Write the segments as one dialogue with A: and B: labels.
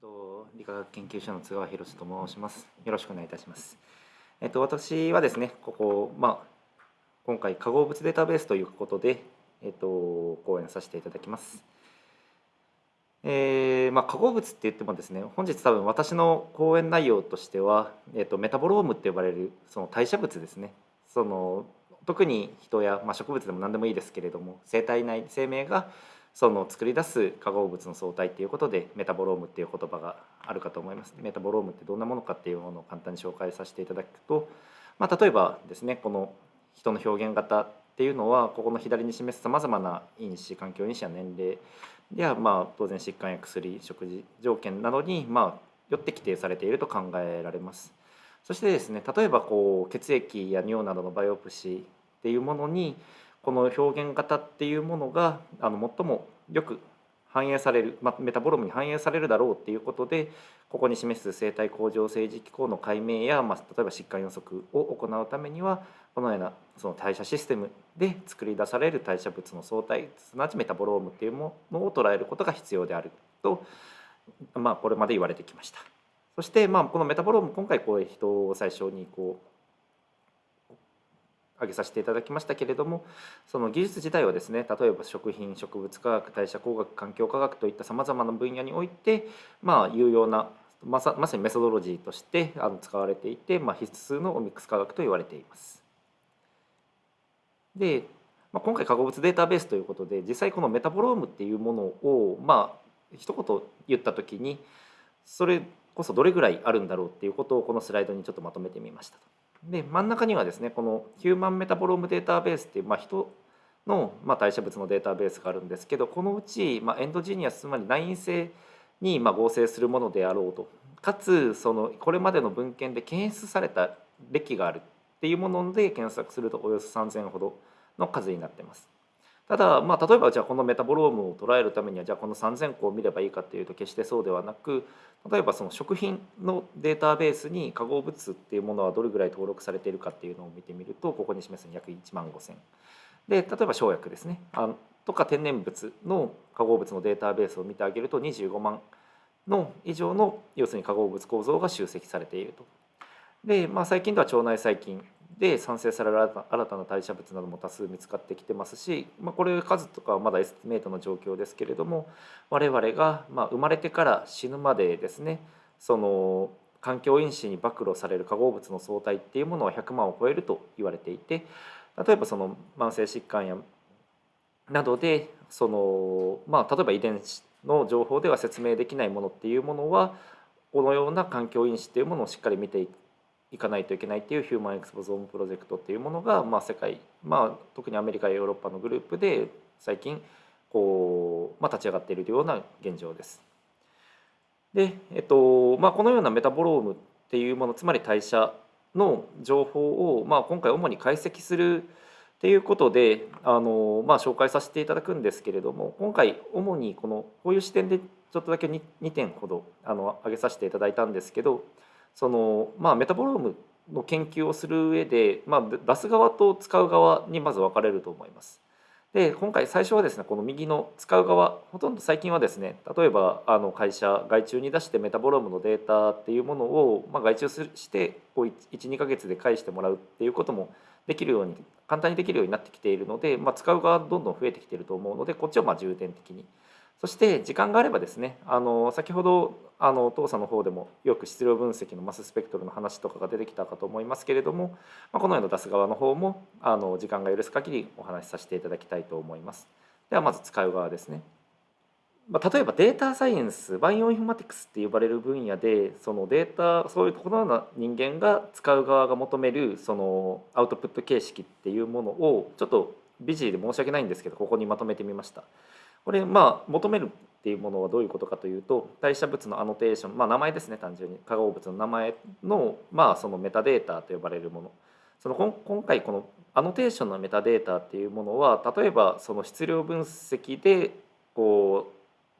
A: と理化学研究所の津川博と申します。よろしくお願いいたします。えっと私はですね、ここまあ今回化合物データベースということでえっと講演させていただきます。えー、まあ、化合物って言ってもですね本日多分私の講演内容としては、えっと、メタボロームって呼ばれるその代謝物ですねその特に人や、まあ、植物でも何でもいいですけれども生体内生命がその作り出す化合物の総体っていうことでメタボロームっていう言葉があるかと思います。メタボロームってどんなものかっていうものを簡単に紹介させていただくと、まあ、例えばですねこの人の表現型っていうのはここの左に示すさまざまな因子環境因子や年齢やまあ当然疾患や薬食事条件などにまあよって規定されていると考えられます。そしてですね例えばこう血液や尿などのバイオプシーっていうものにこの表現型っていうものがあの最もよく反映される、ま、メタボロームに反映されるだろうっていうことでここに示す生体恒常性維持機構の解明や、まあ、例えば疾患予測を行うためにはこのようなその代謝システムで作り出される代謝物の総体すなわちメタボロームっていうものを捉えることが必要であると、まあ、これまで言われてきました。そして、まあ、このメタボローム今回こう人を最初にこう挙げさせていただきましたけれどもその技術自体はですね例えば食品植物科学代謝工学環境科学といったさまざまな分野においてまあ有用なまさまさにメソドロジーとしてあの使われていて、まあ、必須のオミックス科学と言われています。で、まあ、今回化合物データベースということで実際このメタボロームっていうものをまあ一言言った時にそれこそどれぐらいあるんだろうっていうことをこのスライドにちょっとまとめてみましたと。で真ん中にはですねこの Human Metabolome Database っていう、まあ、人の、まあ、代謝物のデータベースがあるんですけどこのうち、まあ、 endogenous つまり内因性に、まあ、合成するものであろうとかつそのこれまでの文献で検出された歴があるっていうもので検索するとおよそ3,000ほどの数になってます。ただ、まあ、例えばじゃあこのメタボロームを捉えるためにはじゃあこの3,000個を見ればいいかっていうと決してそうではなく例えばその食品のデータベースに化合物っていうものはどれぐらい登録されているかっていうのを見てみるとここに示す約1万5,000で例えば生薬ですねあとか天然物の化合物のデータベースを見てあげると25万の以上の要するに化合物構造が集積されていると。で、まあ、最近では腸内細菌で産生される新たな代謝物なども多数見つかってきてますし、まあ、これ数とかはまだ estimate の状況ですけれども我々がま生まれてから死ぬまでですねその環境因子に暴露される化合物の相対っていうものは100万を超えると言われていて例えばその慢性疾患やなどでその、まあ、例えば遺伝子の情報では説明できないものっていうものはこのような環境因子っていうものをしっかり見ていくいかないといけないっていうヒューマンエクスポゾームプロジェクトっていうものが、まあ、世界、まあ、特にアメリカやヨーロッパのグループで最近こう、まあ、立ち上がっているような現状です。で、えっとまあ、このようなメタボロームっていうものつまり代謝の情報を、まあ、今回主に解析するっていうことであの、まあ、紹介させていただくんですけれども今回主にこのこういう視点でちょっとだけ 2, 2点ほどあの挙げさせていただいたんですけどその、まあ、メタボロームの研究をする上で、まあ、出す側と使う側にまず分かれると思います。で今回最初はですねこの右の使う側ほとんど最近はですね例えばあの会社外注に出してメタボロームのデータっていうものを、まあ、外注して12か月で返してもらうっていうこともできるように簡単にできるようになってきているので、まあ、使う側どんどん増えてきていると思うのでこっちをまあ重点的にそして時間があればですねあの先ほどあの当社の方でもよく質量分析のマススペクトルの話とかが出てきたかと思いますけれども、まあ、このような出す側の方もあの時間が許す限りお話しさせていただきたいと思います。ではまず使う側ですね。まあ、例えばデータサイエンスバイオインフォマティクスって呼ばれる分野でそのデータそういうところのような人間が使う側が求めるそのアウトプット形式っていうものをちょっとビジーで申し訳ないんですけどここにまとめてみました。これまあ求めるっていうものはどういうことかというと代謝物のアノテーション、まあ、名前ですね単純に。化合物の名前の,、まあそのメタデータと呼ばれるもの。その今回このアノテーションのメタデータっていうものは例えばその質量分析でこう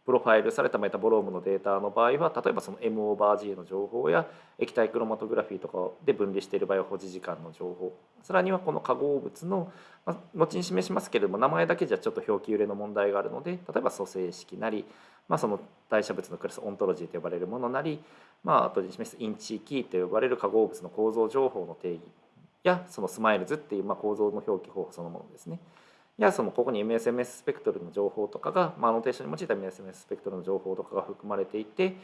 A: プロファイルされたメタボロームのデータの場合は例えばその M オーバー G の情報や液体クロマトグラフィーとかで分離している場合は保持時間の情報さらにはこの化合物の、ま後に示しますけれども名前だけじゃちょっと表記揺れの問題があるので例えば組成式なりまあ、その代謝物のクラスオントロジーと呼ばれるものなり、まあ後で示す InChIKey と呼ばれる化合物の構造情報の定義やその SMILES っていうま構造の表記方法そのものですね。やそのここに MSMS スペクトルの情報とかが、まあ、アノテーションに用いた MSMS スペクトルの情報とかが含まれていて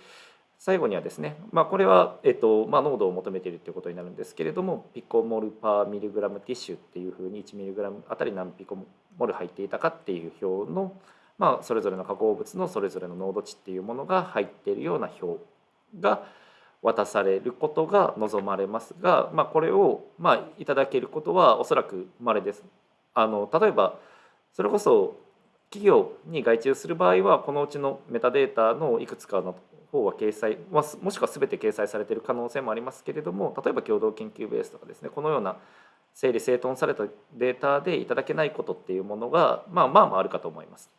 A: 最後にはですね、まあ、これは、えっとまあ、濃度を求めているということになるんですけれども picomol per milligram tissue っていうふうに1ミリグラムあたり何ピコモル入っていたかっていう表の、まあ、それぞれの化合物のそれぞれの濃度値っていうものが入っているような表が渡されることが望まれますが、まあ、これを、まあ、いただけることはおそらく稀です。あの例えばそれこそ企業に外注する場合はこのうちのメタデータのいくつかの方は掲載もしくは全て掲載されている可能性もありますけれども例えば共同研究ベースとかですねこのような整理整頓されたデータでいただけないことっていうものがまあまあまああるかと思います。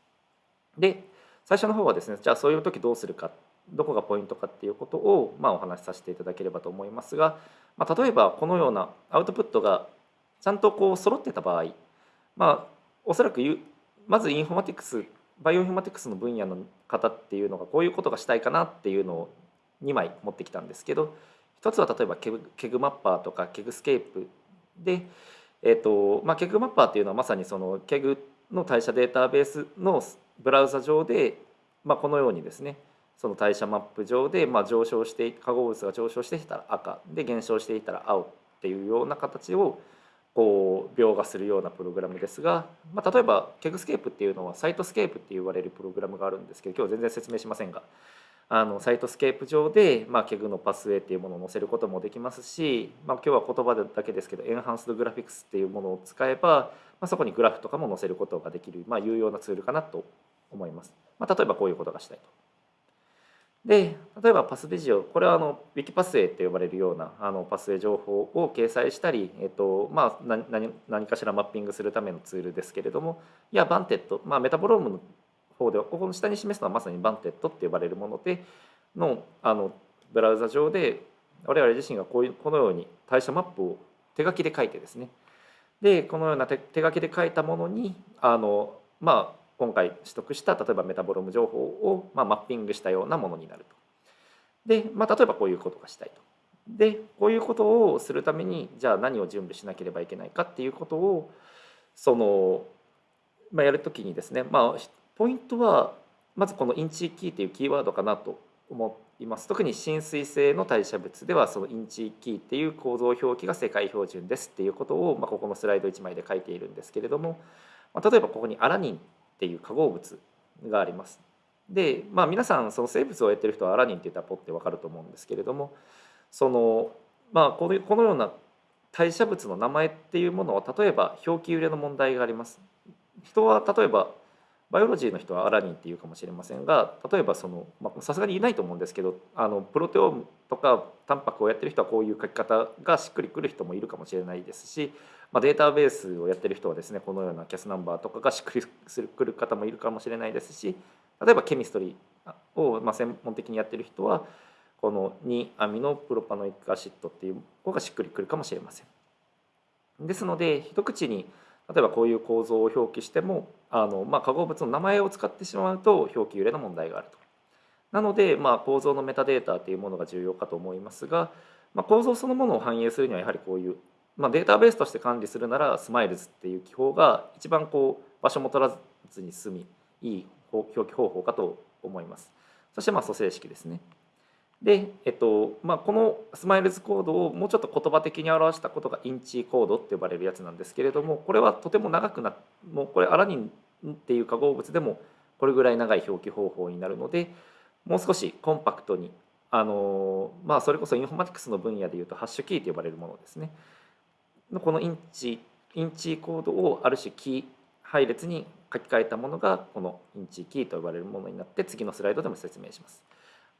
A: で最初の方はですねじゃあそういう時どうするかどこがポイントかっていうことをまあお話しさせていただければと思いますが、まあ、例えばこのようなアウトプットがちゃんとこう揃ってた場合まあおそらくまずインフォマティクスバイオインフォマティクスの分野の方っていうのがこういうことがしたいかなっていうのを2枚持ってきたんですけど一つは例えば KEGG KEGG Mapper とか KEGGscape で、えーとまあ、 KEGG Mapper っていうのはまさにその KEGG の代謝データベースのブラウザ上で、まあ、このようにですねその代謝マップ上で、まあ、上昇して化合物が上昇していたら赤で減少していたら青っていうような形をこう描画するようなプログラムですが、まあ、例えば KEGGscape っていうのは Cytoscape って言われるプログラムがあるんですけど今日全然説明しませんがあの Cytoscape 上で、まあ、 KEGG のパスウェイっていうものを載せることもできますし、まあ、今日は言葉だけですけど enhancedGraphics っていうものを使えば、まあ、そこにグラフとかも載せることができる、まあ、有用なツールかなと思います。まあ、例えばこういうことがしたいと。で例えば PathVisio これはあの WikiPathway って呼ばれるようなあのパスウェイ情報を掲載したり、えっとまあ、何何かしらマッピングするためのツールですけれどもいや VANTED、まあ、メタボロームの方ではここの下に示すのはまさに VANTED って呼ばれるものでのあのブラウザ上で我々自身がこういうこのように代謝マップを手書きで書いてですね。でこのような手手書きで書いたものにあのまあ今回取得した例えばメタボローム情報を、まあ、マッピングしたようなものになると。で、まあ、例えばこういうことがしたいと。でこういうことをするためにじゃあ何を準備しなければいけないかっていうことをその、まあ、やるときにですね、まあ、ポイントはまずこの InChIKey というキーワードかなと思います特に親水性の代謝物ではその InChIKey っていう構造表記が世界標準ですっていうことを、まあ、ここのスライド1枚で書いているんですけれども、まあ、例えばここにアラニンっていう化合物があります。でまあ皆さんその生物をやってる人はアラニンって言ったらポッて分かると思うんですけれどもそのまあこのこのような代謝物の名前っていうものは例えば表記揺れの問題があります。人は例えば biology の人はアラニンっていうかもしれませんが例えばそのさすがにいないと思うんですけどあのプロテオームとかタンパクをやってる人はこういう書き方がしっくりくる人もいるかもしれないですしまあ、データベースをやってる人はですねこのような CAS number とかがしっくりくる方もいるかもしれないですし例えば chemistry をま専門的にやってる人はこの2 amino propanoic acid っていう方がしっくりくるかもしれません。ですので一口に例えばこういう構造を表記してもあの、まあ、化合物の名前を使ってしまうと表記揺れの問題があると。なので、まあ、構造のメタデータというものが重要かと思いますが、まあ、構造そのものを反映するにはやはりこういうまあ、データベースとして管理するならスマイルズっていう記法が一番こう場所も取らずに済みいい表記方法かと思います。そしてまあ組成式ですね。で、えっとまあ、この SMILES コードをもうちょっと言葉的に表したことが InChI コードって呼ばれるやつなんですけれどもこれはとても長くなもうこれアラニンっていう化合物でもこれぐらい長い表記方法になるのでもう少しコンパクトにあのまあそれこそインフォマティクスの分野でいうとハッシュキーと呼ばれるものですね。のこの InChI InChI コードをある種キー配列に書き換えたものがこの InChIKey と呼ばれるものになって次のスライドでも説明します。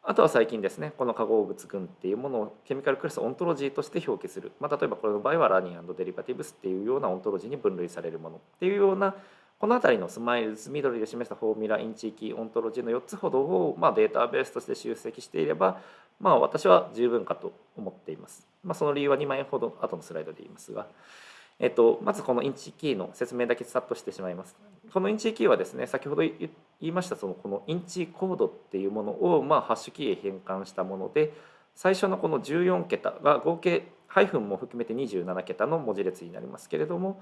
A: あとは最近ですねこの化合物群っていうものを chemical class ontology として表記する、まあ、例えばこれの場合は alanine derivatives っていうようなオントロジーに分類されるものっていうようなこの辺りの SMILES 緑で示した formula InChIKey ontology の4つほどを、まあ、データベースとして集積していればまあ私は十分かと思っています。まあ、その理由は2枚ほど後のスライドで言いますが。えっと、まずこの InChIKey の説明だけさっとしてしまいます。この InChIKey はですね先ほど言いましたそのこの InChI コードっていうものをまあハッシュキーへ変換したもので最初のこの14桁が合計ハイフンも含めて27桁の文字列になりますけれども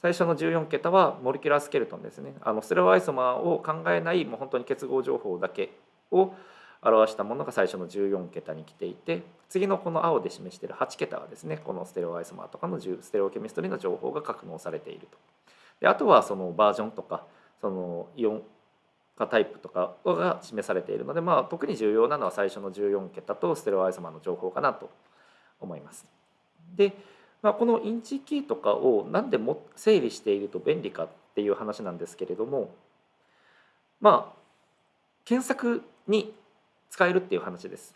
A: 最初の14桁は molecular skeleton ですねあの stereoisomer を考えないもう本当に結合情報だけを表したものが最初の14桁に来ていて次のこの青で示している8桁はですねこの stereoisomer とかの stereochemistry の情報が格納されていると。であとはそのバージョンとかそのイオン化タイプとかが示されているので、まあ、特に重要なのは最初の14桁と stereoisomer の情報かなと思います。で、まあ、この InChIKey とかを何でも整理していると便利かっていう話なんですけれどもまあ検索に使えるっていう話です。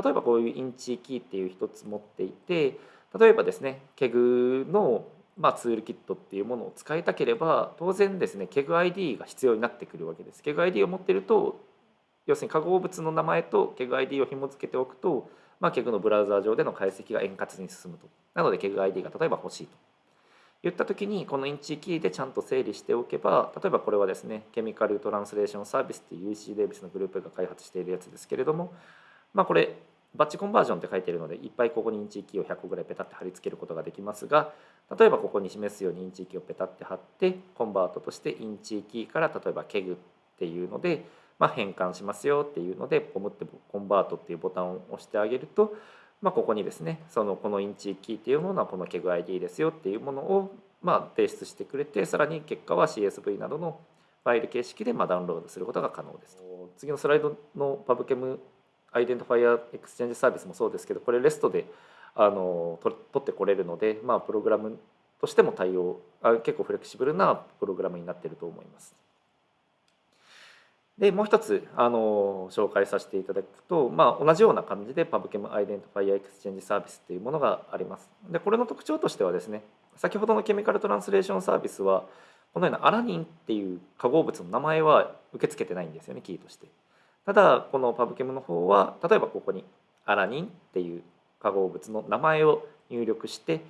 A: 例えばこういう InChIKey っていう一つ持っていて例えばですね KEGG のまあ、ツールキットっていうものを使いたければ当然ですね KEGID が必要になってくるわけです。KEGID を持ってると要するに化合物の名前と KEGID を紐付けておくと、まあ、KEG のブラウザー上での解析が円滑に進むと。なので KEGID が例えば欲しいと。言った時にこの InChIKey でちゃんと整理しておけば例えばこれはですね Chemical Translation Service っていう UC デイビスのグループが開発しているやつですけれどもまあこれ batch conversion って書いてるのでいっぱいここに InChIKey を100個ぐらいペタって貼り付けることができますが例えばここに示すように InChIKey をペタって貼って convert として InChIKey から例えば KEGG っていうので、まあ、変換しますよっていうのでポムって convert っていうボタンを押してあげると、まあ、ここにですねそのこのインチキーっていうものはこのケグ ID ですよっていうものをまあ提出してくれてさらに結果は CSV などのファイル形式でまダウンロードすることが可能です。次のスライドの PubChem Identifier Exchange Service もそうですけどこれ REST であの取ってこれるので、まあ、プログラムとしても対応あ結構フレキシブルなプログラムになってると思います。でもう一つあの紹介させていただくと、まあ、同じような感じで PubChem アイデンティファイアエクスチェンジサービスっていうものがあります。でこれの特徴としてはですね先ほどの Chemical Translation Service はこのようなアラニンっていう化合物の名前は受け付けてないんですよねキーとして。ただこの PubChem の方は例えばここにアラニンっていう化合物の名前を入力して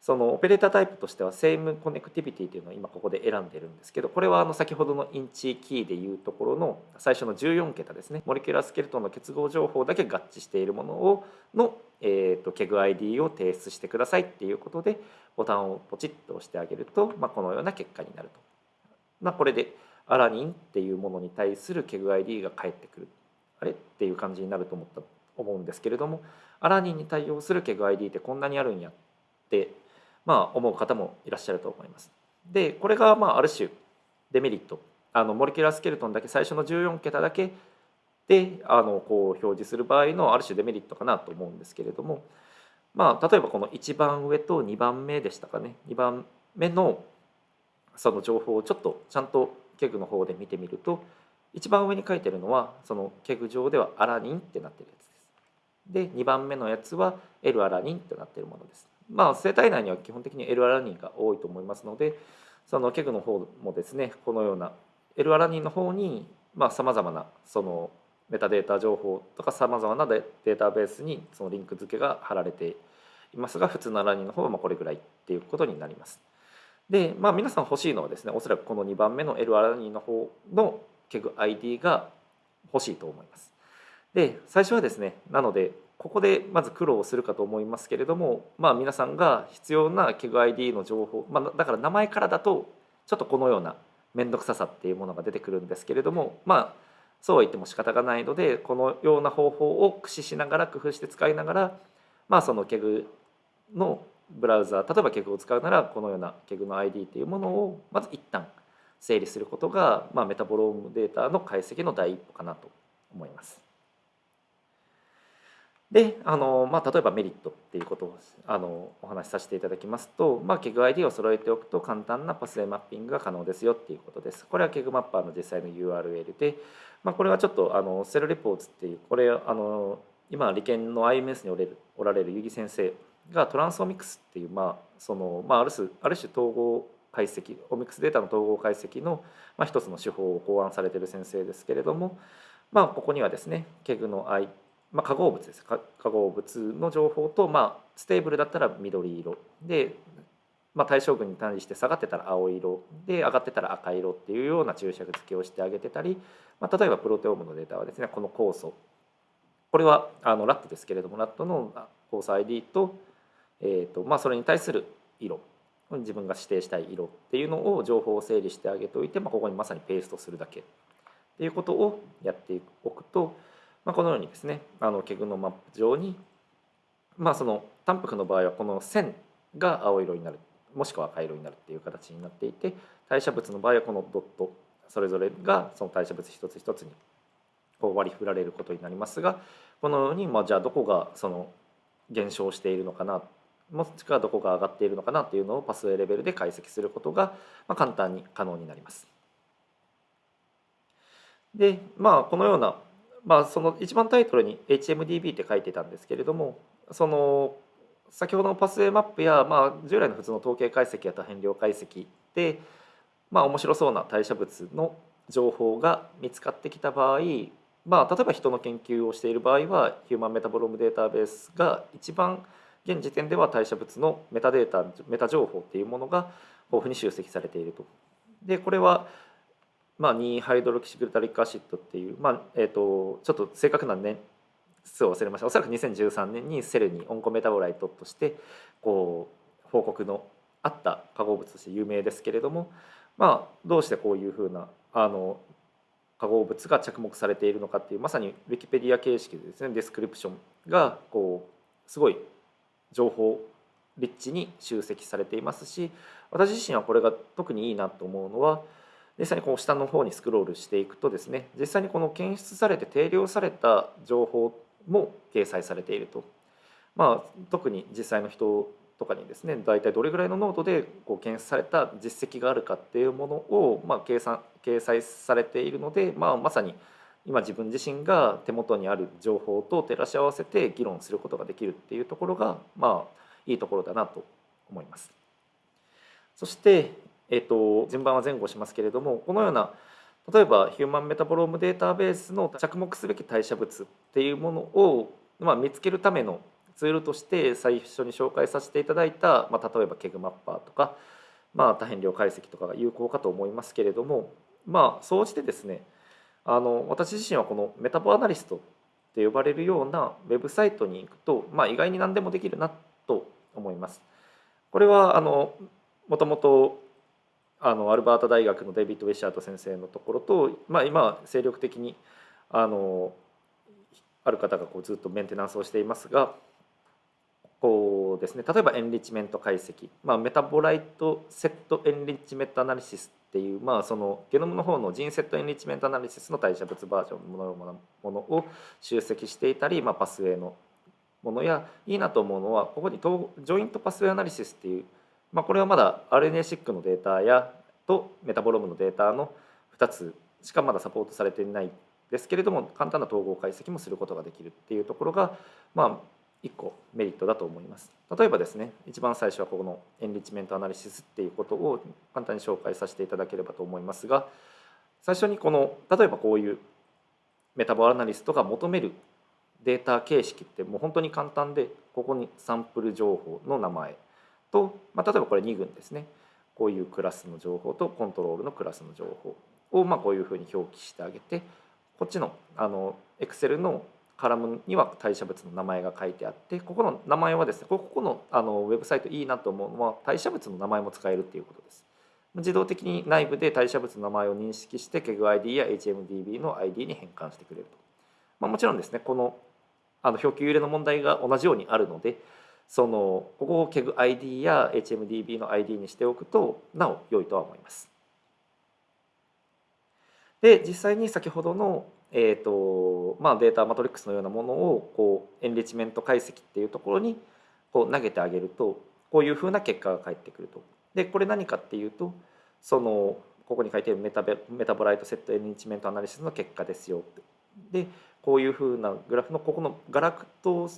A: その operator type としては same connectivity というのを今ここで選んでるんですけどこれはあの先ほどの InChIKey でいうところの最初の14桁ですね molecular skeleton の結合情報だけ合致しているものをの、えーと、 KEGG ID を提出してくださいっていうことでボタンをポチッと押してあげると、まあ、このような結果になると。まあ、これでアラニンっていうものに対する KEGID が返ってくる。あれ？っていう感じになると思った思うんですけれどもアラニンに対応する KEGID ってこんなにあるんやってまあ思う方もいらっしゃると思います。でこれがまあある種デメリット。あのモレキュラースケルトンだけ最初の14桁だけであのこう表示する場合のある種デメリットかなと思うんですけれどもまあ例えばこの1番上と2番目でしたかね。2番目のその情報をちょっとちゃんと KEGG の方で見てみると一番上に書いてるのはその KEGG 上ではアラニンってなってるやつです。で2番目のやつは L アラニンってなってるものです。まあ生体内には基本的に L アラニンが多いと思いますのでその KEGG の方もですねこのような L アラニンの方にさまざまなそのメタデータ情報とかさまざまなデータベースにそのリンク付けが貼られていますが普通のアラニンの方はまこれぐらいっていうことになります。で、まあ、皆さん欲しいのはですねおそらくこの2番目の L アラニンの方のケグ ID が欲しいと思います。で最初はですねなのでここでまず苦労するかと思いますけれども、まあ、皆さんが必要なケグ ID の情報、まあ、だから名前からだとちょっとこのような面倒くささっていうものが出てくるんですけれどもまあそうは言っても仕方がないのでこのような方法を駆使しながら工夫して使いながらまあその KEGG のブラウザ例えば KEGG を使うならこのような KEGG の ID っていうものをまず一旦整理することが、まあ、メタボロームデータの解析の第一歩かなと思います。であの、まあ、例えばメリットっていうことをあのお話しさせていただきますと、まあ、 KEGG ID を揃えておくと簡単な pathway mapping が可能ですよっていうことです。これは KEGG Mapper の実際の URL で、まあ、これはちょっとあの Cell Reports っていうこれあの今理研の IMS におれるおられる結城先生がトランスオミクスっていう、まあそのまあ、ある種ある種統合解析オミクスデータの統合解析の、まあ、一つの手法を考案されている先生ですけれども、まあ、ここにはですね KEGG の I まあ、化合物です。化合物の情報と、まあ、 stable だったら緑色でまあ、対照群に対して下がってたら青色で上がってたら赤色っていうような注釈付けをしてあげてたり、まあ、例えばプロテオームのデータはですねこの酵素。これはあのラットですけれどもラットの酵素 ID と,、えーとまあ、それに対する色自分が指定したい色っていうのを情報を整理してあげておいて、まあ、ここにまさにペーストするだけっていうことをやっておくと、まあ、このようにですねあのケグのマップ上に、まあ、その淡白の場合はこの線が青色になるもしくは赤色になるっていう形になっていて代謝物の場合はこのドットそれぞれがその代謝物一つ一つにこう割り振られることになりますがこのようにまあじゃあどこがその減少しているのかなもしくはどこが上がっているのかなっていうのをパスウェイレベルで解析することがま簡単に可能になります。でまあこのような、まあ、その一番タイトルに HMDB って書いてたんですけれどもその先ほどのパスウェイマップや、まあ、従来の普通の統計解析や多変量解析で、まあ、面白そうな代謝物の情報が見つかってきた場合、まあ、例えば人の研究をしている場合は Human Metabolome Database が一番現時点では代謝物のメタデータメタ情報っていうものが豊富に集積されていると。でこれはまあ、2 hydroxyglutaric acid っていう、まあえーと、ちょっと正確な年数を忘れましたおそらく2013年に Cell に oncometabolite としてこう報告のあった化合物として有名ですけれども、まあ、どうしてこういうふうなあの化合物が着目されているのかっていうまさにウィキペディア形式でですね description がこうすごい情報リッチに集積されていますし私自身はこれが特にいいなと思うのは実際にこう下の方にスクロールしていくとですね実際にこの検出されて定量された情報も掲載されていると、まあ、特に実際の人とかにですね大体どれぐらいの濃度でこう検出された実績があるかっていうものを、まあ、計算掲載されているので、まあ、まさに今自分自身が手元にある情報と照らし合わせて議論することができるっていうところがまあいいところだなと思います。そして、えーと、順番は前後しますけれどもこのような例えば Human Metabolome Database の着目すべき代謝物っていうものを、まあ、見つけるためのツールとして最初に紹介させていただいた、まあ、例えば KEGG Mapper とか、まあ、多変量解析とかが有効かと思いますけれどもまあ総じてですねあの私自身はこの MetaboAnalyst って呼ばれるようなウェブサイトに行くと、まあ、意外に何でもできるなと思います。これはあのもともとあのアルバータ大学のデイビッド・ウィシャート先生のところと、まあ、今精力的にあのある方がこうずっとメンテナンスをしていますがこうですね例えばエンリッチメント解析、まあ、 metabolite set enrichment analysis っていう、まあ、そのゲノムの方の gene set enrichment analysis の代謝物バージョンのものを集積していたり、まあ、パスウェイのものやいいなと思うのはここに joint pathway analysis っていうまあ、これはまだ RNA-seq のデータやとメタボロームのデータの2つしかまだサポートされていないですけれども簡単な統合解析もすることができるっていうところがまあ1個メリットだと思います。例えばですね一番最初はここの enrichment analysis っていうことを簡単に紹介させていただければと思いますが最初にこの例えばこういうMetaboAnalyst が求めるデータ形式ってもう本当に簡単でここにサンプル情報の名前と、まあ、例えばこれ2群ですねこういうクラスの情報とコントロールのクラスの情報をまあこういうふうに表記してあげてこっちのあの Excel のカラムには代謝物の名前が書いてあってここの名前はですねここのあのウェブサイトいいなと思うのは代謝物の名前も使えるっていうことです。自動的に内部で代謝物の名前を認識して KEGG ID や HMDB の ID に変換してくれると。まあ、もちろんですねこのあの表記揺れの問題が同じようにあるのでそのここを KEGID や HMDB の ID にしておくとなお良いとは思います。で実際に先ほどの、えーとまあ、データマトリックスのようなものをこうエンリッチメント解析っていうところにこう投げてあげるとこういうふうな結果が返ってくると。でこれ何かっていうとそのここに書いてあるメタベ metabolite set enrichment analysis の結果ですよでこういうふうなグラフのここのガラクト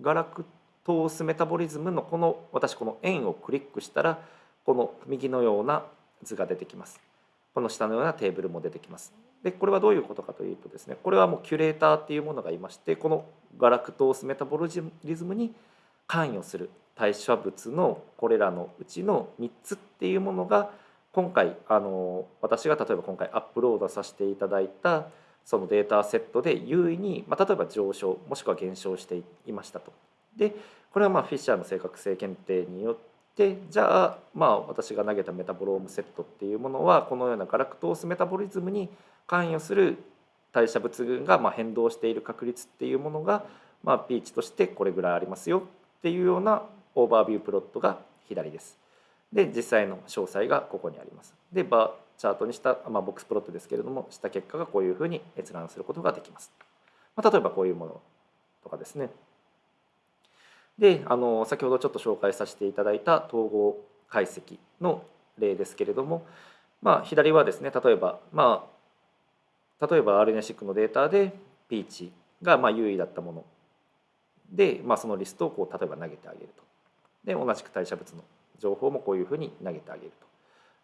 A: galactose metabolism のこの私この円をクリックしたらこの右のような図が出てきます。この下のようなテーブルも出てきます。でこれはどういうことかというとですねこれはもうキュレーターっていうものがいましてこの galactose metabolism に関与する代謝物のこれらのうちの3つっていうものが今回あの私が例えば今回アップロードさせていただいたそのデータセットで優位に、まあ、例えば上昇もしくは減少していましたと。でこれはまあフィッシャーの正確性検定によってじゃあまあ私が投げたメタボロームセットっていうものはこのようなガラクトースメタボリズムに関与する代謝物群がまあ変動している確率っていうものがまあピーチとしてこれぐらいありますよっていうようなoverview plot が左です。で実際の詳細がここにあります。でバーチャートにした、まあ、ボックスプロットですけれどもした結果がこういうふうに閲覧することができます。まあ、例えばこういうものとかですね。であの先ほどちょっと紹介させていただいた統合解析の例ですけれども、まあ、左はですね例えば、まあ、例えば RNA-seq のデータで P値がまあ有意だったもので、まあ、そのリストをこう例えば投げてあげると。で同じく代謝物の情報もこういうふうに投げてあげると。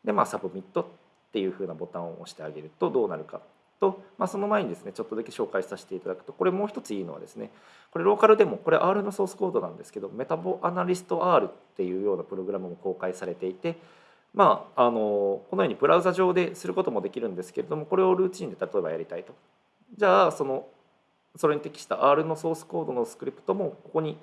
A: でまあサブミットっていうふうなボタンを押してあげるとどうなるかと、まあ、その前にですねちょっとだけ紹介させていただくとこれもう一ついいのはですねこれローカルでもこれ R のソースコードなんですけどメタボアナリスト R っていうようなプログラムも公開されていてまあ、あのこのようにブラウザ上ですることもできるんですけれどもこれをルーチンで例えばやりたいとじゃあそのそれに適した R のソースコードのスクリプトもここに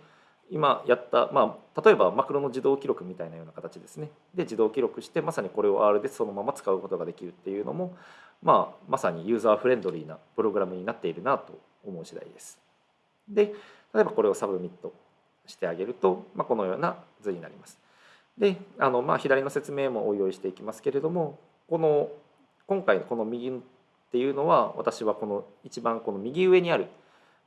A: 今やった、まあ、例えばマクロの自動記録みたいなような形ですねで自動記録してまさにこれを R でそのまま使うことができるっていうのも、まあ、まさにユーザーフレンドリーなプログラムになっているなと思う次第です。で例えばこれをサブミットしてあげると、まあ、このような図になります。であの、まあ、左の説明もお用意していきますけれどもこの今回のこの右っていうのは私はこの一番この右上にある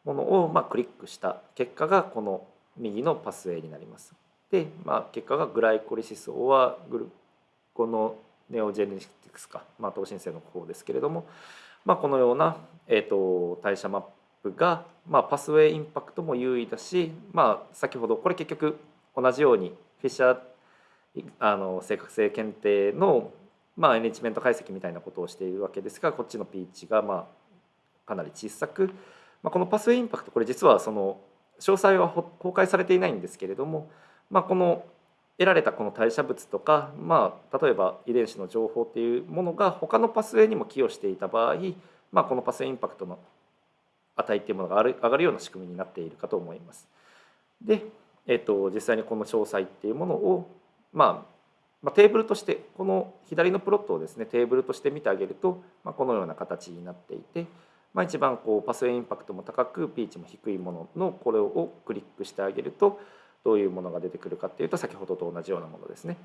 A: ものをまあクリックした結果がこの右のパスウェイになります。で、まあ、結果がグライコリシスオアグルコのネオジェネティクスか、まあ、等申請の方ですけれども、まあ、このような、えーと、代謝マップが、まあ、パスウェイインパクトも優位だし、まあ、先ほどこれ結局同じようにフィッシャーあの正確性検定の、まあ、エネチメント解析みたいなことをしているわけですがこっちのピーチが、まあ、かなり小さく、まあ、このパスウェイインパクトこれ実はその詳細は公開されていないんですけれども、まあ、この得られたこの代謝物とか、まあ、例えば遺伝子の情報っていうものが他のパスウェイにも寄与していた場合、まあ、このパスウェイインパクトの値っていうものが上がるような仕組みになっているかと思います。で、えっと、実際にこの詳細っていうものを、まあ、まあ、テーブルとしてこの左のプロットをですねテーブルとして見てあげると、まあ、このような形になっていて、まあ、一番こうパスウェイインパクトも高くピーチも低いもののこれをクリックしてあげるとどういうものが出てくるかっていうと先ほどと同じようなものですね。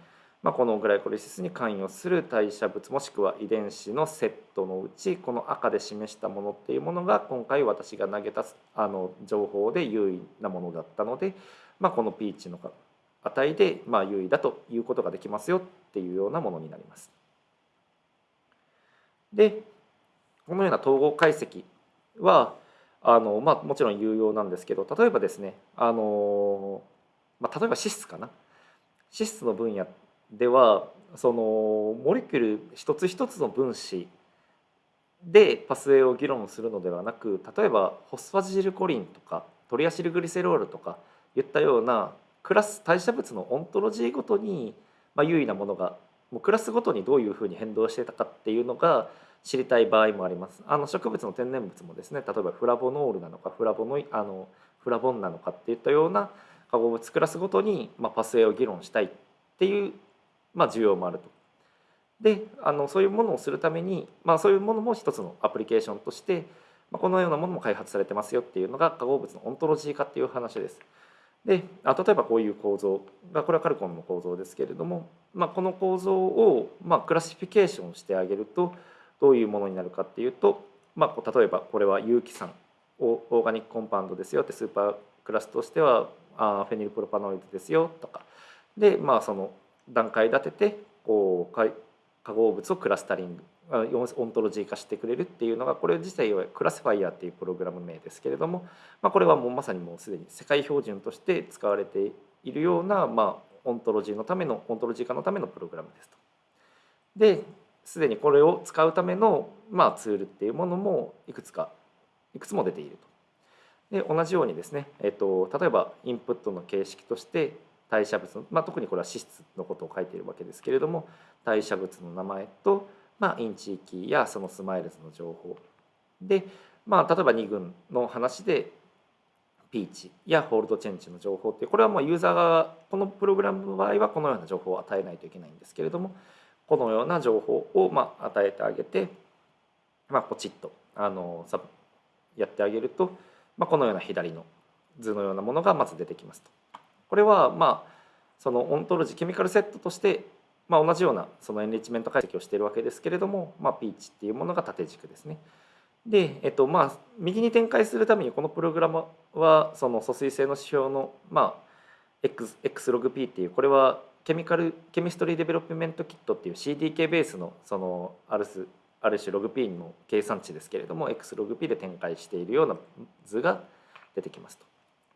A: まあ、このグライコリシスに関与する代謝物もしくは遺伝子のセットのうちこの赤で示したものっていうものが今回私が投げたあの情報で優位なものだったので、まあ、このピーチの値でまあ優位だということができますよっていうようなものになります。でこのような統合解析はあの、まあ、もちろん有用なんですけど例えばですねあの、まあ、例えば脂質かな脂質の分野ではそのモレキュル一つ一つの分子でパスウェイを議論するのではなく例えばホスファジルコリンとかトリアシルグリセロールとかいったようなクラス代謝物のオントロジーごとに、ま、優位なものがもうクラスごとにどういうふうに変動してたかっていうのが知りたい場合もあります。あの植物の天然物もですね例えばフラボノールなのかフラボノあのフラボンなのかっていったような化合物クラスごとに、ま、パスウェイを議論したいっていう、まあ、需要もあると。であのそういうものをするために、まあ、そういうものも一つのアプリケーションとして、まあ、このようなものも開発されてますよっていうのが化合物のオントロジー化っていう話です。であ例えばこういう構造がこれはカルコンの構造ですけれども、まあ、この構造を、まあ、 classification してあげるとどういうものになるかっていうと、まあ、例えばこれは有機酸 organic compound ですよって superclass としてはあフェニルプロパノイドですよとか。でまあその段階立ててこう化合物をクラスタリングオントロジー化してくれるっていうのがこれ自体は ClassyFire っていうプログラム名ですけれども、まあ、これはもうまさにもうすでに世界標準として使われているような、まあ、オントロジーのためのオントロジー化のためのプログラムですと。ですでにこれを使うための、まあ、ツールっていうものもいくつかいくつも出ていると。で同じようにですね、えっと、例えばインプットの形式として代謝物まあ、特にこれは脂質のことを書いているわけですけれども代謝物の名前と、まあ、 InChIKey やその SMILES の情報で、まあ、例えば2群の話で p値や fold change の情報ってこれはもうユーザーがこのプログラムの場合はこのような情報を与えないといけないんですけれどもこのような情報をまあ与えてあげて、まあ、ポチッとあのやってあげると、まあ、このような左の図のようなものがまず出てきますと。これはまあそのオントロジー chemical set として、まあ、同じようなその enrichment 解析をしているわけですけれども、まあ、 p値っていうものが縦軸ですね。で、えっとまあ、右に展開するためにこのプログラムはその疎水性の指標の、まあ、X, XLogP っていうこれは chemical Chemistry Development Kit っていう CDK ベースのそのある種ある種ログ P の計算値ですけれども XLogP で展開しているような図が出てきますと。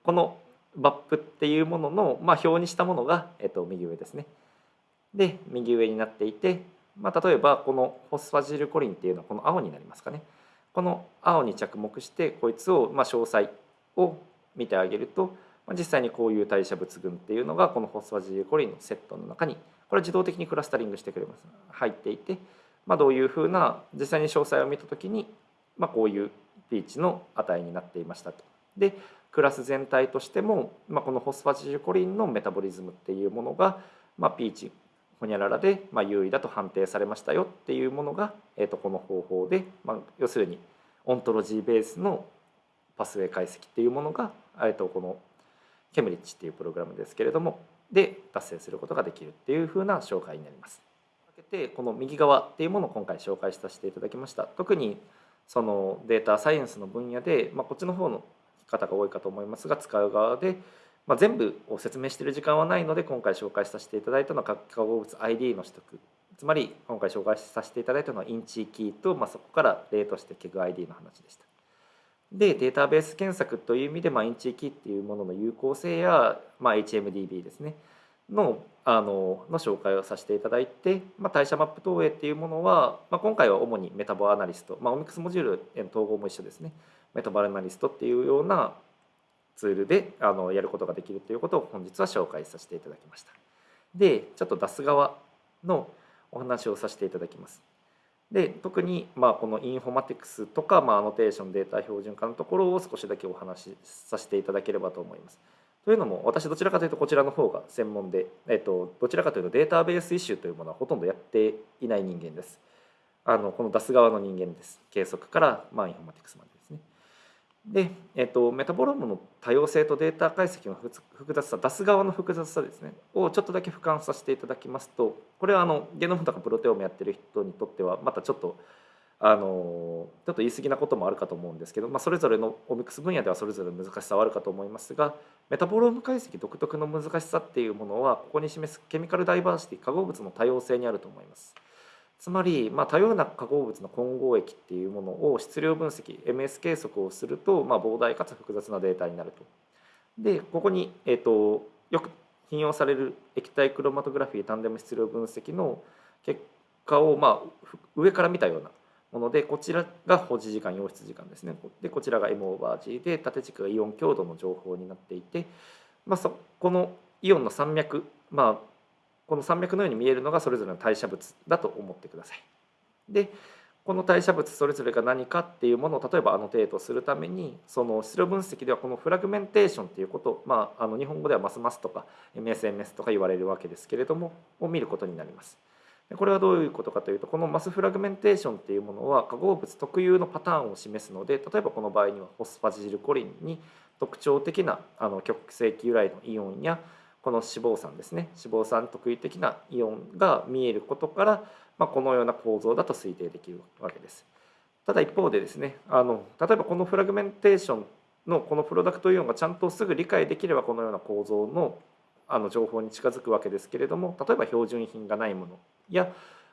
A: このバップっていうものの、まあ、表にしたものが、えっと、右上ですね。で右上になっていて、まあ、例えばこのホスファジルコリンっていうのはこの青になりますかね。この青に着目してこいつを、まあ、詳細を見てあげるとま実際にこういう代謝物群っていうのがこのホスファジルコリンのセットの中にこれ自動的にクラスタリングしてくれます入っていて、まあ、どういうふうな実際に詳細を見た時に、まあ、こういうピーチの値になっていましたと。でクラス全体としても、まあ、このホスファジルコリンのメタボリズムっていうものが、まあ、ピーチホニャララで、まあ、優位だと判定されましたよっていうものが、えー、とこの方法で、まあ、要するにオントロジーベースのパスウェイ解析っていうものが、えー、とこのChemRICH っていうプログラムですけれどもで達成することができるっていうふうな紹介になります。でこの右側っていうものを今回紹介させていただきました。特にそのデータサイエンスの分野で、まあ、こっちの方の方が多いかと思いますが使う側で、まあ、全部を説明している時間はないので今回紹介させていただいたのは化合物 ID の取得。つまり今回紹介させていただいたのは InChIKey と、まあ、そこから例としてケグ ID の話でした。でデータベース検索という意味で、まあ、 InChIKey っていうものの有効性や、まあ、HMDB ですね。のあのの紹介をさせていただいて、まあ、代謝マップ投影っていうものは、まあ、今回は主に MetaboAnalyst、まあ、オミクスモジュールへの統合も一緒ですね。 MetaboAnalyst っていうようなツールであのやることができるということを本日は紹介させていただきました。でちょっと出す側のお話をさせていただきます。で特にまあこのインフォマティクスとか、まあ、アノテーションデータ標準化のところを少しだけお話しさせていただければと思います。というのも私どちらかというとこちらの方が専門で、えっと、どちらかというとデータベースイシューというものはほとんどやっていない人間です。あのこの出す側の人間です。計測からまあインフォマティクスまでで。えっと、メタボロームの多様性とデータ解析の複雑さ出す側の複雑さですねをちょっとだけ俯瞰させていただきますとこれはあのゲノムとかプロテオームやってる人にとってはまたちょっとあのちょっと言い過ぎなこともあるかと思うんですけど、まあ、それぞれのオミクス分野ではそれぞれ難しさはあるかと思いますがメタボローム解析独特の難しさっていうものはここに示す chemical diversity 化合物の多様性にあると思います。つまり、まあ、多様な化合物の混合液っていうものを質量分析 MS 計測をすると、まあ、膨大かつ複雑なデータになると。でここに、えーと、よく引用される液体クロマトグラフィータンデム質量分析の結果を、まあ、上から見たようなものでこちらが保持時間溶出時間ですねでこちらが M オーバー G で縦軸がイオン強度の情報になっていて、まあ、そこのイオンの山脈、まあ、この山脈のように見えるのがそれぞれの代謝物だと思ってください。でこの代謝物それぞれが何かっていうものを例えば annotate するためにその質量分析ではこのフラグメンテーションっていうことまああの日本語ではマスマスとか MSMS とか言われるわけですけれどもを見ることになります。これはどういうことかというとこのマスフラグメンテーションっていうものは化合物特有のパターンを示すので例えばこの場合にはホスファジルコリンに特徴的なあの極性由来のイオンやこの脂肪酸ですね脂肪酸特異的なイオンが見えることから、まあ、このような構造だと推定できるわけです。ただ一方でですねあの例えばこのフラグメンテーションのこのプロダクトイオンがちゃんとすぐ理解できればこのような構造のあの情報に近づくわけですけれども例えば標準品がないものや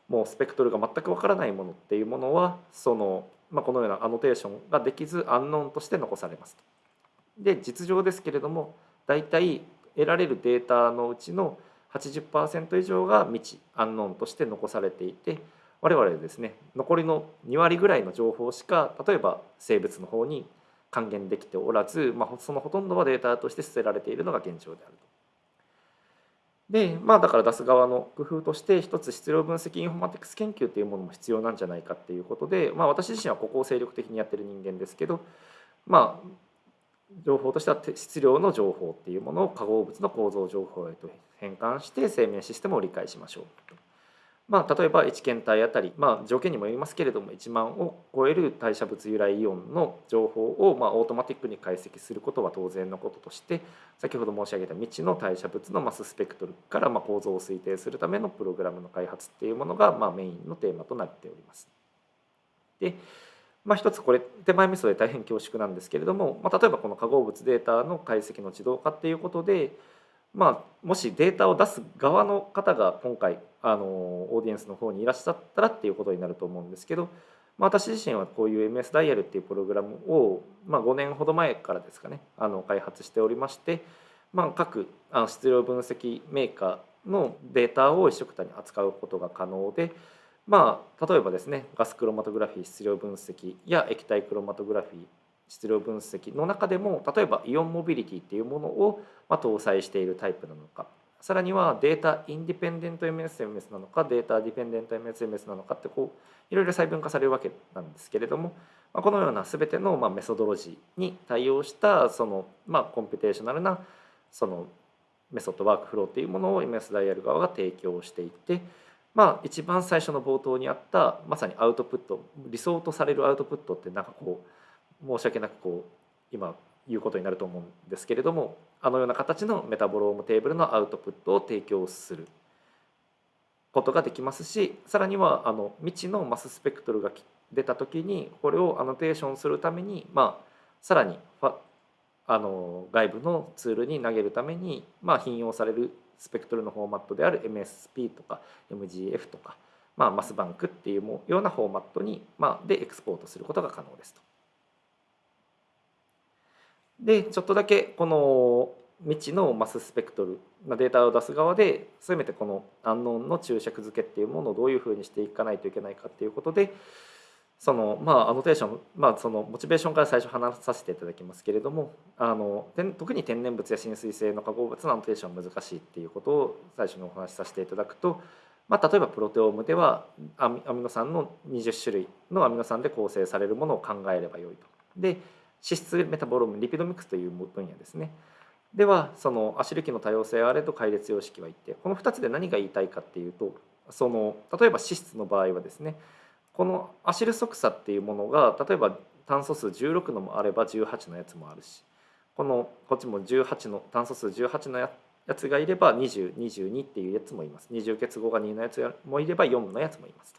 A: もうスペクトルが全くわからないものっていうものはその、まあ、このようなアノテーションができずアンノーンとして残されますとで実情ですけれども大体得られるデータのうちの80%以上が未知アンノーンとして残されていて我々ですね残りの2割ぐらいの情報しか例えば生物の方に還元できておらず、まあ、そのほとんどはデータとして捨てられているのが現状であると。でまあだから出す側の工夫として一つ質量分析インフォマティクス研究っていうものも必要なんじゃないかっていうことで、まあ、私自身はここを精力的にやってる人間ですけどまあ情報としては質量の情報っていうものを化合物の構造情報へと変換して生命システムを理解しましょうまあ、例えば1検体あたり、まあ、条件にもよりますけれども1万を超える代謝物由来イオンの情報を、まあ、オートマティックに解析することは当然のこととして先ほど申し上げた未知の代謝物のマススペクトルからまあ構造を推定するためのプログラムの開発っていうものがまあメインのテーマとなっております。でまあ、一つこれ手前味噌で大変恐縮なんですけれども、まあ、例えばこの化合物データの解析の自動化っていうことで、まあ、もしデータを出す側の方が今回あのオーディエンスの方にいらっしゃったらっていうことになると思うんですけど、まあ、私自身はこういう MS ダイヤルっていうプログラムを、まあ、5年ほど前からですかねあの開発しておりまして、まあ、各あの質量分析メーカーのデータを一緒くたに扱うことが可能で、まあ、例えばですねガスクロマトグラフィー質量分析や液体クロマトグラフィー質量分析の中でも例えばイオンモビリティっていうものをま搭載しているタイプなのかさらにはデータインディペンデント MSMS なのかデータディペンデント MSMS なのかってこういろいろ細分化されるわけなんですけれども、まこのような全てのまメソドロジーに対応したそのまコンピュテーショナルなその method workflow っていうものを MS ダイヤル側が提供していてまあ一番最初の冒頭にあったまさにアウトプット理想とされるアウトプットってなんかこう申し訳なくこう今言うことになると思うんですけれどもあのような形のメタボロームテーブルのアウトプットを提供することができますしさらにはあの未知のマススペクトルが出た時にこれをアノテーションするために、まあ、さらにあの外部のツールに投げるために、まあ、頻用されるスペクトルのフォーマットである MSP とか MGF とか、まあ、 MassBank っていうようなフォーマットに、まあ、でエクスポートすることが可能ですと。でちょっとだけこの未知のマススペクトルデータを出す側でせめてこのアンノーンの注釈付けっていうものをどういうふうにしていかないといけないかっていうことでそのまあアノテーション、まあ、そのモチベーションから最初話させていただきますけれどもあの特に天然物や親水性の化合物のアノテーションは難しいっていうことを最初にお話しさせていただくと、まあ、例えばプロテオームではアミノ酸の20種類のアミノ酸で構成されるものを考えればよいと。で脂質メタボローム lipidomics という分野ですねではそのアシル基の多様性あれと開裂様式は一定この2つで何が言いたいかっていうとその例えば脂質の場合はですねこのアシル側差っていうものが例えば炭素数16のもあれば18のやつもあるしこのこっちも18の炭素数18のやつがいれば2022っていうやつもいます。20結合が2のやつもいれば4のやつもいます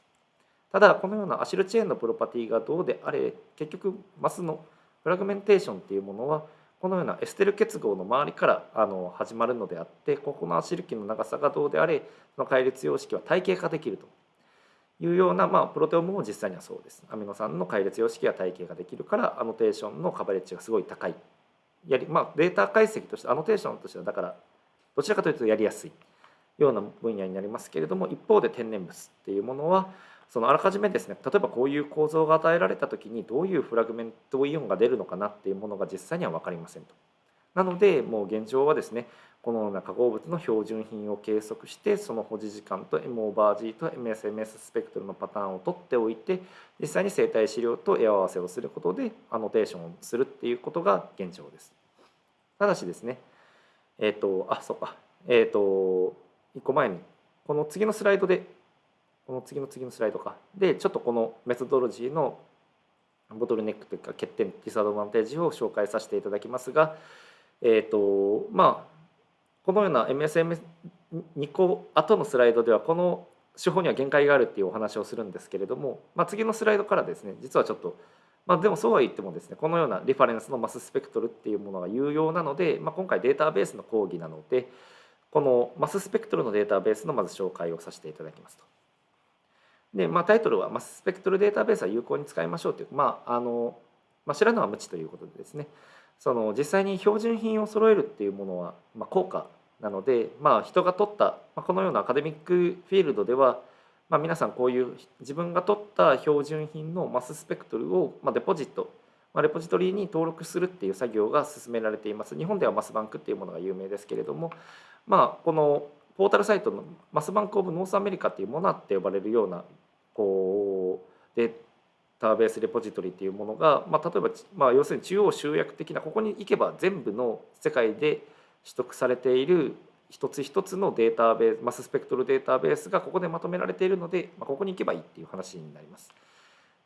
A: ただこのようなアシルチェーンのプロパティがどうであれ結局マスのフラグメンテーションっていうものはこのようなエステル結合の周りからあの始まるのであってここのアシル基の長さがどうであれその解列様式は体系化できると。いうような、まあ、プロテオムも実際にはそうです。アミノ酸の解列様式は体系化できるからアノテーションのカバレッジがすごい高い。やりまあ、データ解析としてアノテーションとしてはだからどちらかというとやりやすいような分野になりますけれども一方で天然物っていうものはそのあらかじめですね例えばこういう構造が与えられた時にどういうフラグメントイオンが出るのかなっていうものが実際には分かりませんと。なのでもう現状はですねこのような化合物の標準品を計測してその保持時間と M オーバー G と MSMS スペクトルのパターンを取っておいて実際に生体資料と絵合わせをすることでアノテーションをするっていうことが現状です。ただしですねえっ、ー、とあそうかえっ、ー、と1個前にこの次のスライドでこの次の次のスライドかでちょっとこのメソドロジーのボトルネックというか欠点ディスアドバンテージを紹介させていただきますがえっ、ー、とまあこのような MSM2 個後のスライドではこの手法には限界があるっていうお話をするんですけれども、まあ、次のスライドからですね実はちょっとまあ、でもそうは言ってもですねこのようなリファレンスのマススペクトルっていうものが有用なので、まあ、今回データベースの講義なのでこのマススペクトルのデータベースのまず紹介をさせていただきますと。で、まあ、タイトルは、まあ、スペクトルデータベースは有効に使いましょうという、まああのまあ、知らぬは無知ということでですねその実際に標準品を揃えるっていうものは、まあ、高価なので、まあ、人が取った、まあ、このようなアカデミックフィールドでは、まあ、皆さんこういう自分が取った標準品のマススペクトルを、まあ、デポジット、まあ、レポジトリに登録するっていう作業が進められています。日本では MassBank っていうものが有名ですけれども、まあ、このポータルサイトの MassBank of North America っていうものって呼ばれるようなこうデータベースレポジトリっていうものが、まあ、例えば、まあ、要するに中央集約的なここに行けば全部の世界で取得されている一つ一つのデータベースマススペクトルデータベースがここでまとめられているので、まあ、ここに行けばいいっていう話になります。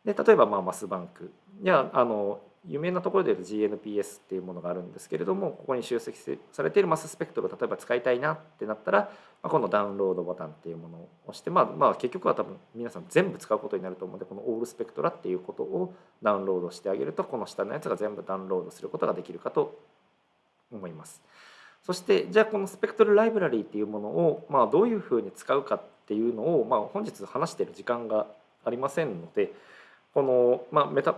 A: で例えばまあマスバンクやあの有名なところでいうと GNPS っていうものがあるんですけれどもここに集積されているマススペクトルを例えば使いたいなってなったら、まあ、このダウンロードボタンっていうものを押して、まあ、まあ結局は多分皆さん全部使うことになると思うのでこのオールスペクトラっていうことをダウンロードしてあげるとこの下のやつが全部ダウンロードすることができるかと思います。そしてじゃあこのスペクトルライブラリーっていうものを、まあ、どういうふうに使うかっていうのを、まあ、本日話している時間がありませんのでこの、まあ、メタ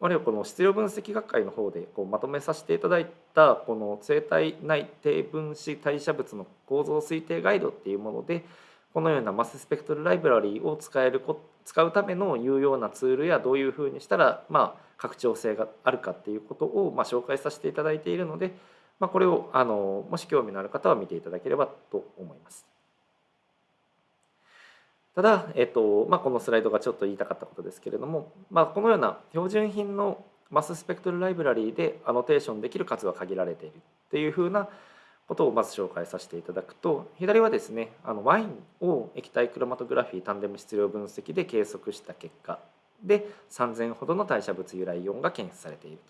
A: あるいはこの質量分析学会の方でこうまとめさせていただいたこの生体内低分子代謝物の構造推定ガイドっていうものでこのようなマススペクトルライブラリーを使える使うための有用なツールやどういうふうにしたらまあ拡張性があるかっていうことをまあ紹介させていただいているので、まあ、これをあのもし興味のある方は見ていただければと思います。ただ、えっとまあ、このスライドがちょっと言いたかったことですけれども、まあ、このような標準品のマススペクトルライブラリーでアノテーションできる数は限られているっていうふうなことをまず紹介させていただくと左はですねあのワインを液体クロマトグラフィータンデム質量分析で計測した結果で3000ほどの代謝物由来イオンが検出されていると。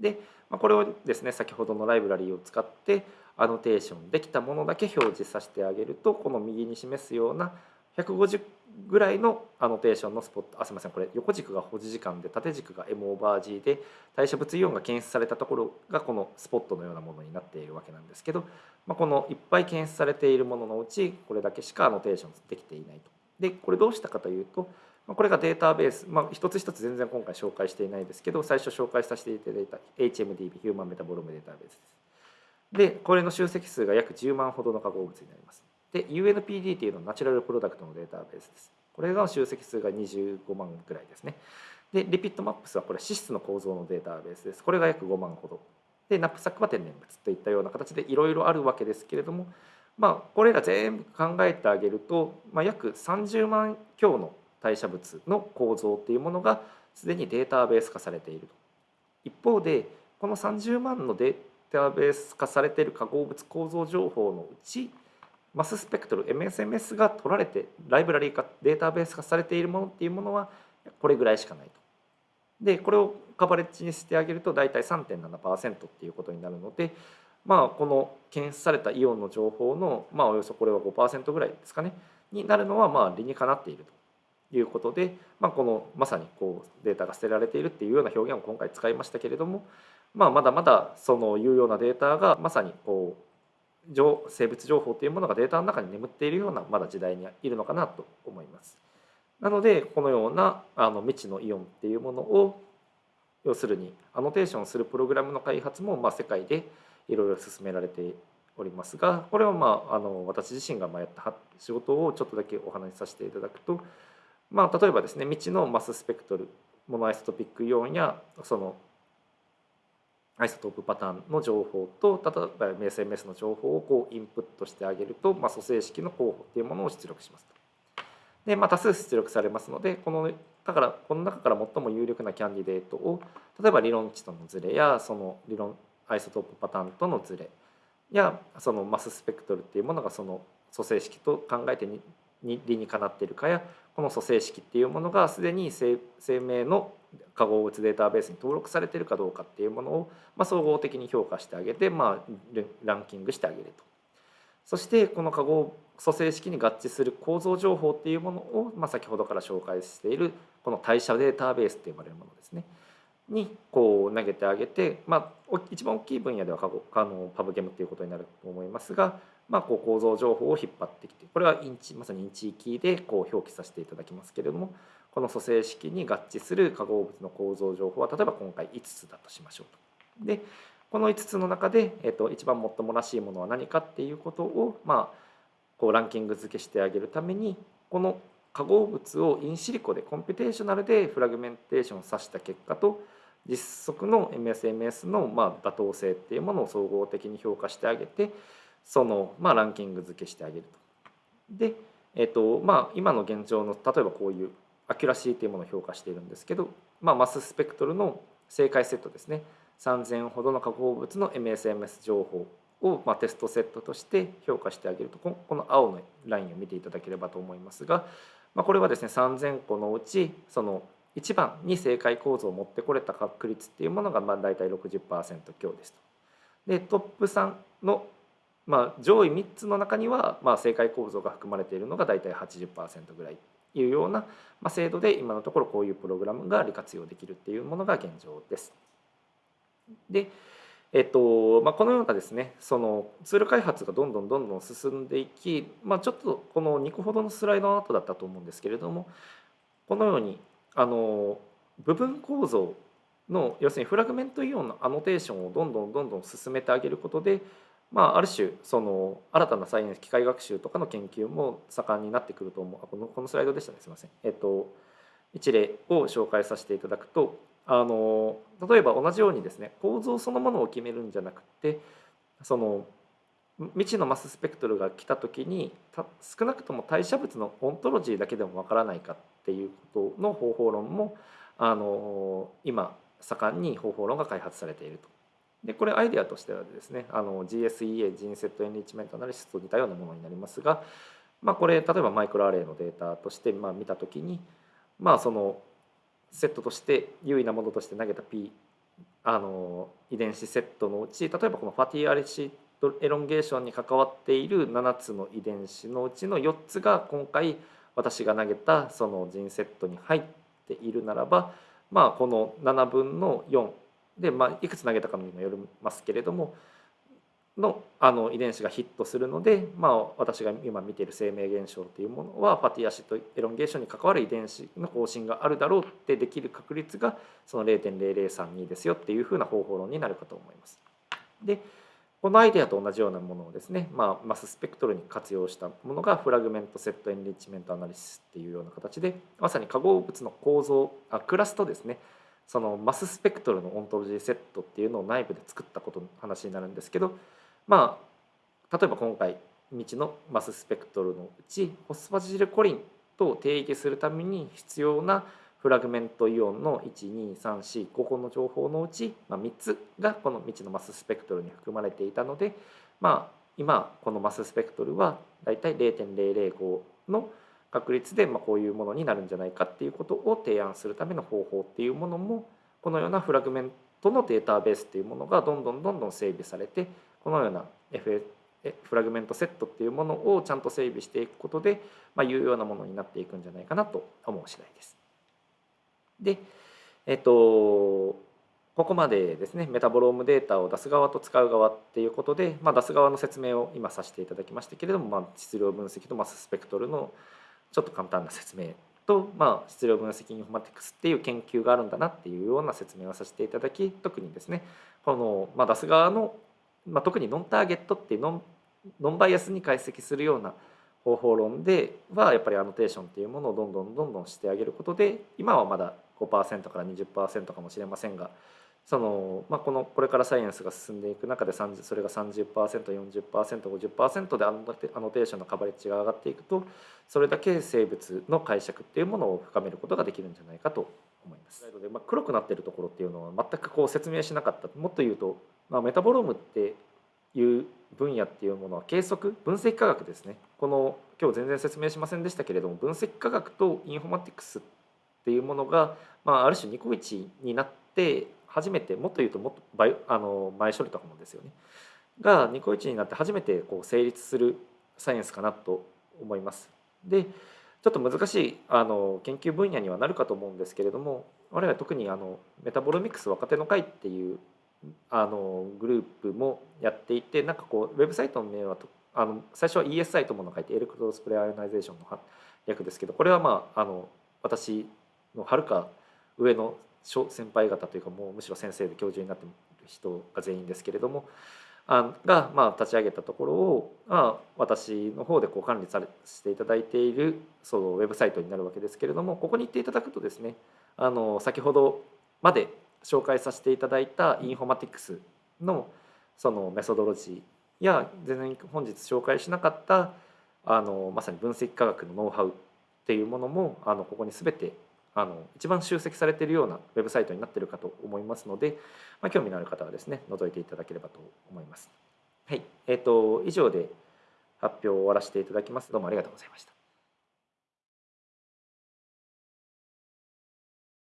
A: で、まあ、これをですね先ほどのライブラリーを使ってアノテーションできたものだけ表示させてあげるとこの右に示すような150ぐらいのアノテーションのスポットあすみませんこれ横軸が保持時間で縦軸が M オーバー G で代謝物イオンが検出されたところがこのスポットのようなものになっているわけなんですけど、まあ、このいっぱい検出されているもののうちこれだけしかアノテーションできていないと。でこれどうしたかというとこれがデータベース、まあ、一つ一つ全然今回紹介していないですけど最初紹介させていただいた HMDB Human Metabolome Database です。でこれの集積数が約10万ほどの化合物になります。で UNPD っていうのは natural product のデータベースです。これが集積数が25万ぐらいですね。で LIPID MAPS はこれ脂質の構造のデータベースです。これが約5万ほど。でナップサックは天然物といったような形でいろいろあるわけですけれどもまあこれら全部考えてあげると、まあ、約30万強の代謝物の構造っていうものがすでにデータベース化されていると。一方でこの30万のデータベース化されている化合物構造情報のうちマススペクトル MSMS が取られてライブラリー化データベース化されているものっていうものはこれぐらいしかないと。でこれをカバレッジにしてあげると大体3.7%っていうことになるのでまあこの検出されたイオンの情報のまあおよそこれは5%ぐらいですかねになるのはまあ理にかなっているということで、まあ、このまさにこうデータが捨てられているっていうような表現を今回使いましたけれども、まあ、まだまだその有用なデータがまさにこう生物情報というものがデータの中に眠っているようなまだ時代にいるのかなと思います。なのでこのようなあの未知のイオンっていうものを要するにアノテーションするプログラムの開発もまあ世界でいろいろ進められておりますがこれはまああの私自身がやった仕事をちょっとだけお話しさせていただくと、まあ、例えばですね未知のマススペクトルモノアイソトピックイオンやそのアイソトープパターンの情報と例えば SMS の情報をこうインプットしてあげると、まあ、組成式の候補っていうものを出力します。で、まあ、多数出力されますのでこのだからこの中から最も有力なキャンディデートを例えば理論値とのズレやその理論アイソトープパターンとのズレやそのマススペクトルっていうものがその組成式と考えてに理にかなっているかやこの組成式っていうものがすでに生命の化合物データベースに登録されてるかどうかっていうものを、まあ、総合的に評価してあげて、まあ、ランキングしてあげると。そしてこの化合組成式に合致する構造情報っていうものを、まあ、先ほどから紹介しているこの代謝データベースって呼ばれるものですね。にこう投げてあげて、まあ、一番大きい分野ではあの PubChem っていうことになると思いますが、まあ、こう構造情報を引っ張ってきてこれは InChI まさに InChIKey でこう表記させていただきますけれどもこの組成式に合致する化合物の構造情報は例えば今回5つだとしましょうと。でこの5つの中で、えー、と一番最もらしいものは何かっていうことを、まあ、こうランキング付けしてあげるためにこの化合物を in silico で computational でフラグメンテーションをさした結果と実測の MSMS のま妥当性っていうものを総合的に評価してあげてその、まあ、ランキング付けしてあげると。で、えっとまあ、今の現状の例えばこういう accuracy というものを評価しているんですけど、まあ、マススペクトルの正解セットですね3000ほどの化合物の MSMS 情報を、まあ、テストセットとして評価してあげるとこの青のラインを見ていただければと思いますが、まあ、これはですね3000個のうちその1番に正解構造を持ってこれた確率っていうものがまあ大体60%強ですと。でトップ3の、まあ、上位3つの中には、まあ、正解構造が含まれているのが大体80%ぐらいいうような、まあ、制度で今のところこういうプログラムが利活用できるっていうものが現状です。でえっとまあ、このようなですねそのツール開発がどんどんどんどん進んでいき、まあ、ちょっとこの2個ほどのスライドの後だったと思うんですけれどもこのようにあの部分構造の要するにフラグメントイオンのアノテーションをどんどんどんどん進めてあげることで、まあ、ある種その新たなサイエンス機械学習とかの研究も盛んになってくると思うこのこのスライドでしたねすいません。えっと一例を紹介させていただくとあの例えば同じようにですね構造そのものを決めるんじゃなくてその未知のマススペクトルが来た時に少なくとも代謝物のオントロジーだけでもわからないかっていうことの方法論もあの今盛んに方法論が開発されていると。でこれアイデアとしてはですねあの GSEA ジンセットエンリッチメントアナリシスと似たようなものになりますが、まあ、これ例えばマイクロアレイのデータとしてまあ見た時にまあそのセットとして優位なものとして投げた P あの遺伝子セットのうち例えばこのファティアレシエロンゲーションに関わっている7つの遺伝子のうちの4つが今回私が投げたそのジンセットに入っているならばまあこの7分の4で、まあ、いくつ投げたかにもよりますけれどものあの遺伝子がヒットするので、まあ、私が今見ている生命現象というものはファティアシッドエロンゲーションに関わる遺伝子の更新があるだろうってできる確率がその0.0032ですよっていうふうな方法論になるかと思います。でこのアイデアと同じようなものをですね、まあ、マススペクトルに活用したものがフラグメントセットエンリッチメントアナリシスっていうような形でまさに化合物の構造あクラスとですねそのマススペクトルのオントロジーセットっていうのを内部で作ったことの話になるんですけどまあ例えば今回未知のマススペクトルのうちホスファジルコリンと定義するために必要なフラグメントイオンの12345個の情報のうち、まあ、3つがこの未知のマススペクトルに含まれていたので、まあ、今このマススペクトルはだいたい0.005の確率でまあこういうものになるんじゃないかっていうことを提案するための方法っていうものもこのようなフラグメントのデータベースっていうものがどんどんどんどん整備されてこのような FA フラグメントセットっていうものをちゃんと整備していくことで、まあ、有用なものになっていくんじゃないかなと思う次第です。で、えっと、ここまでですねメタボロームデータを出す側と使う側っていうことで、まあ、出す側の説明を今させていただきましたけれども、まあ、質量分析とマススペクトルのちょっと簡単な説明と、まあ、質量分析インフォマティクスっていう研究があるんだなっていうような説明をさせていただき特にですねこの、まあ、出す側のまあ、特にノンターゲットっていうノンノンバイアスに解析するような方法論ではやっぱりアノテーションっていうものをどんどんどんどんしてあげることで今はまだ5%から20%かもしれませんがその、まあ、このこれからサイエンスが進んでいく中でそれが 30%40%50% でアノテーションのカバレッジが上がっていくとそれだけ生物の解釈っていうものを深めることができるんじゃないかと思います。でまあ、黒くなってるところっていうのは全くこう説明しなかったもっと言うとまあ、メタボロームっていう分野っていうものは計測分析科学ですねこの今日全然説明しませんでしたけれども分析科学とインフォマティクスってていうものが、まあ、ある種ニコイチになって初めてもっと言うともっとバイあの前処理とかもですよねがニコイチになって初めてこう成立するサイエンスかなと思います。でちょっと難しいあの研究分野にはなるかと思うんですけれども我々特にあのメタボロミクス若手の会っていうあのグループもやっていてなんかこうウェブサイトの名はあの最初は ESI ともの書いて electrospray ionization の略ですけどこれはまああの私のはるか上の先輩方というかもうむしろ先生で教授になっている人が全員ですけれどもあがまあ立ち上げたところを、まあ、私の方でこう管理されしていただいているそのウェブサイトになるわけですけれどもここに行っていただくとですねあの先ほどまで紹介させていただいたインフォマティクスのそのメソドロジーや全然本日紹介しなかったあのまさに分析科学のノウハウっていうものもあのここに全てあの一番集積されているようなウェブサイトになっているかと思いますので、まあ、興味のある方はですね覗いていただければと思います。はい、えーと、以上で発表を終わらせていただきます。どうもありがとうございました。